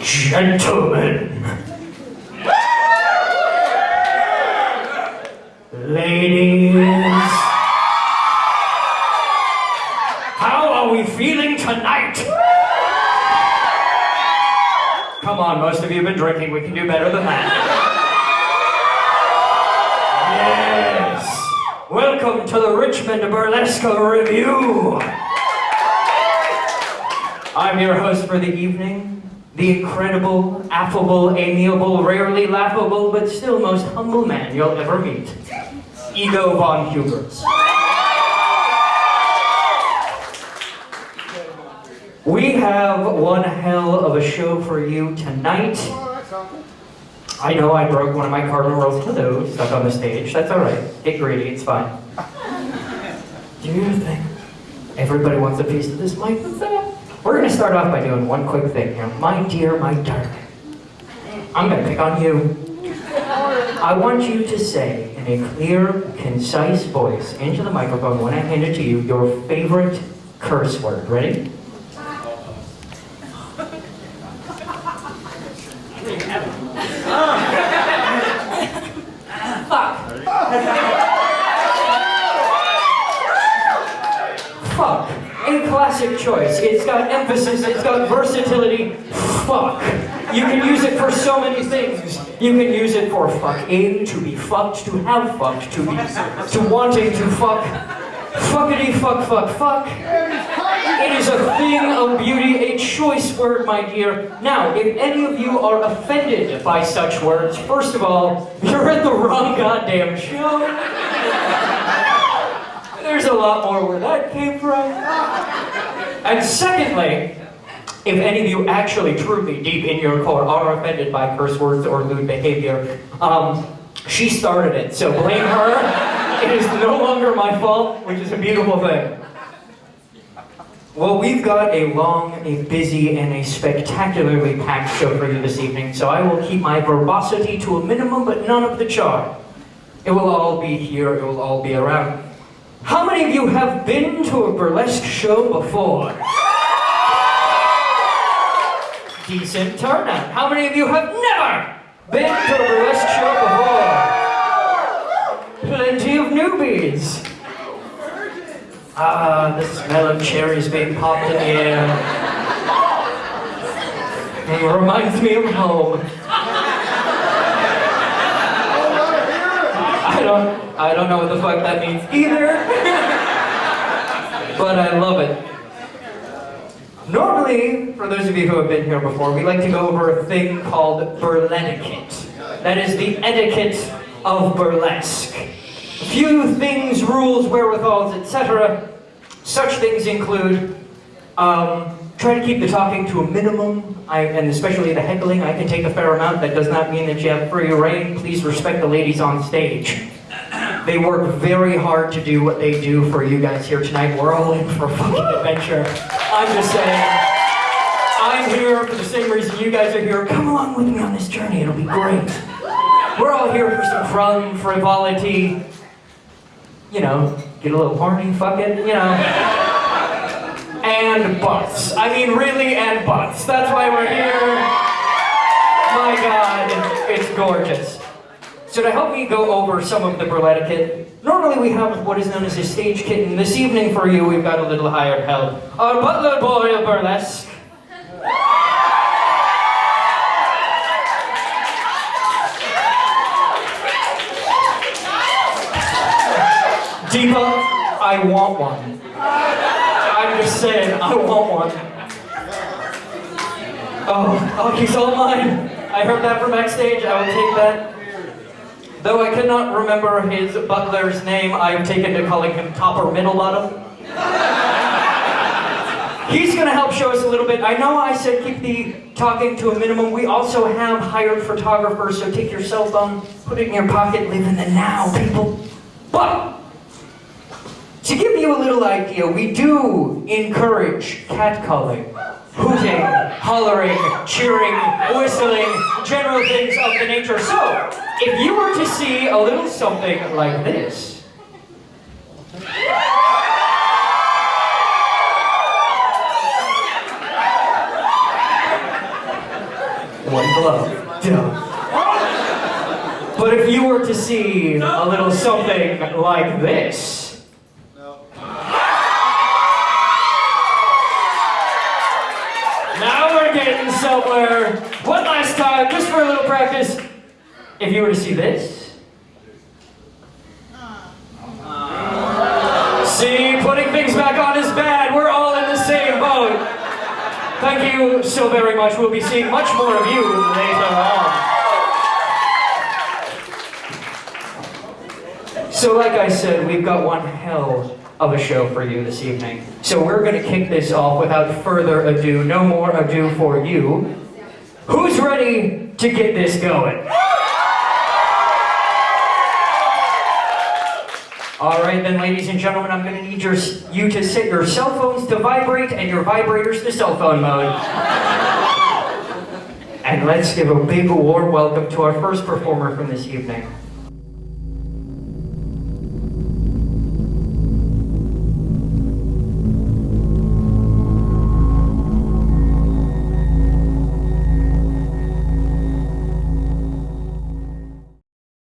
Gentlemen. Ladies. How are we feeling tonight? Come on, most of you have been drinking. We can do better than that. Yes. Welcome to the Richmond Burlesque Revue. I'm your host for the evening, the incredible, affable, amiable, rarely laughable, but still most humble man you'll ever meet, Ego von Huberts. We have one hell of a show for you tonight. I know I broke one of my cardinal rules. Hello, stuck on the stage. That's all right. Get greedy. It's fine. Do your thing. Everybody wants a piece of this mic. We're going to start off by doing one quick thing here. My dear, my darling. I'm going to pick on you. I want you to say in a clear, concise voice into the microphone when I hand it to you your favorite curse word. Ready? Fuck. Fuck. A classic choice. It's got emphasis, it's got versatility. Fuck. You can use it for so many things. You can use it for fucking, to be fucked, to have fucked, to be, to wanting to fuck. Fuckity fuck fuck fuck. It is a thing of beauty, a choice word, my dear. Now, if any of you are offended by such words, first of all, you're at the wrong goddamn show. There's a lot more where that came from. And secondly, if any of you actually truly deep in your core are offended by curse words or lewd behavior, um, she started it, so blame her. It is no longer my fault, which is a beautiful thing. Well, we've got a long, a busy, and a spectacularly packed show for you this evening, so I will keep my verbosity to a minimum, but none of the charm. It will all be here, it will all be around. How many of you have been to a burlesque show before? Decent turnout. How many of you have never been to a burlesque show before? Plenty of newbies. Ah, the smell of cherries being popped in the air. It reminds me of home. I don't, I don't know what the fuck that means either. but I love it. Normally, for those of you who have been here before, we like to go over a thing called burlesquette. That is the etiquette of burlesque. Few things, rules, wherewithals, etc. Such things include um, try to keep the talking to a minimum, I, and especially the heckling. I can take a fair amount. That does not mean that you have free rein. Please respect the ladies on stage. They work very hard to do what they do for you guys here tonight. We're all in for a fucking adventure. I'm just saying. I'm here for the same reason you guys are here. Come along with me on this journey. It'll be great. We're all here for some fun, frivolity, you know, get a little horny, fuck it, you know. And butts. I mean, really, and butts. That's why we're here. My God, it's gorgeous. So to help me go over some of the burlesquette, normally we have what is known as a stage kitten. This evening for you, we've got a little hired help. Our butler boy of burlesque. Deepa, I want one. I'm just saying, I want one. Oh, oh, he's all mine. I heard that from backstage. I will take that. Though I cannot remember his butler's name, I've taken to calling him top or middle bottom. He's going to help show us a little bit. I know I said keep the talking to a minimum. We also have hired photographers, so take your cell phone, put it in your pocket, live in the now, people. But to give you a little idea, we do encourage catcalling, hooting, hollering, cheering, whistling, general things of the nature. So, if you were to see a little something like this, one glove. Duh. But if you were to see a little something like this, now we're getting somewhere. One last time, just for a little practice. If you were to see this, see, putting things back on is bad. We're all in the same boat. Thank you so very much. We'll be seeing much more of you later on. So like I said, we've got one hell of a show for you this evening. So we're going to kick this off without further ado. No more ado for you. Who's ready to get this going? All right then, ladies and gentlemen, I'm going to need your, you to set your cell phones to vibrate and your vibrators to cell phone mode. and let's give a big warm welcome to our first performer from this evening.